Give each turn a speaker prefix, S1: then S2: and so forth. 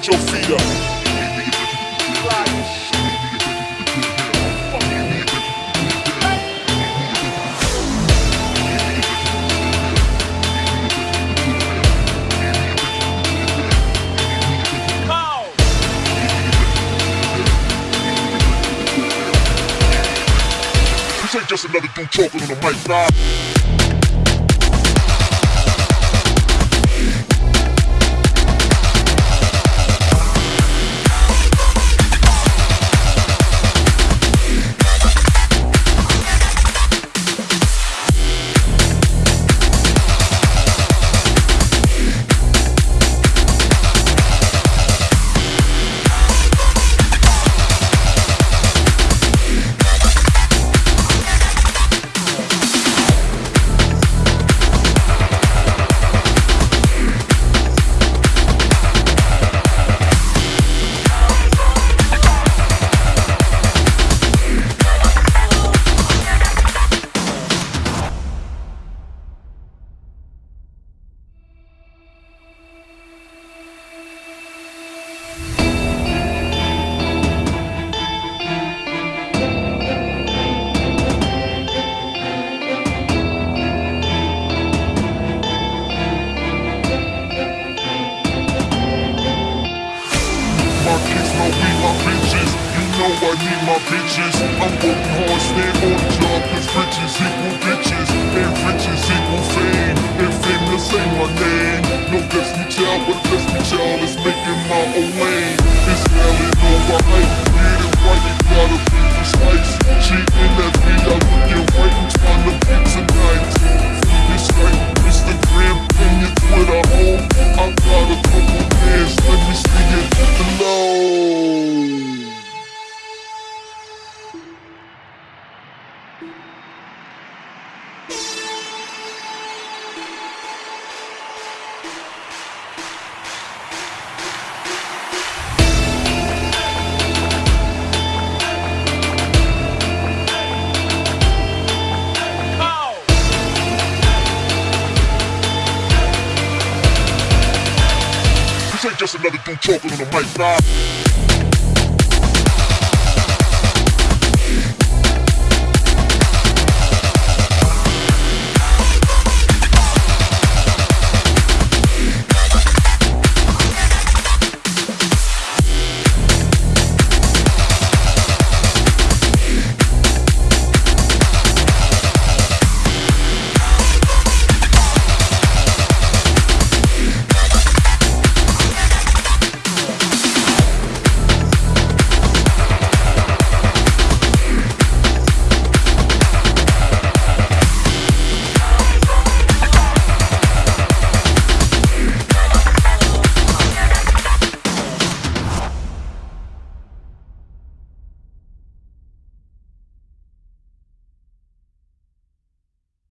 S1: get your feet up. This ain't just another dude talking on the mic, nah. Know I need my bitches. I'm working hard, stay on another dude talking on the mic, nah.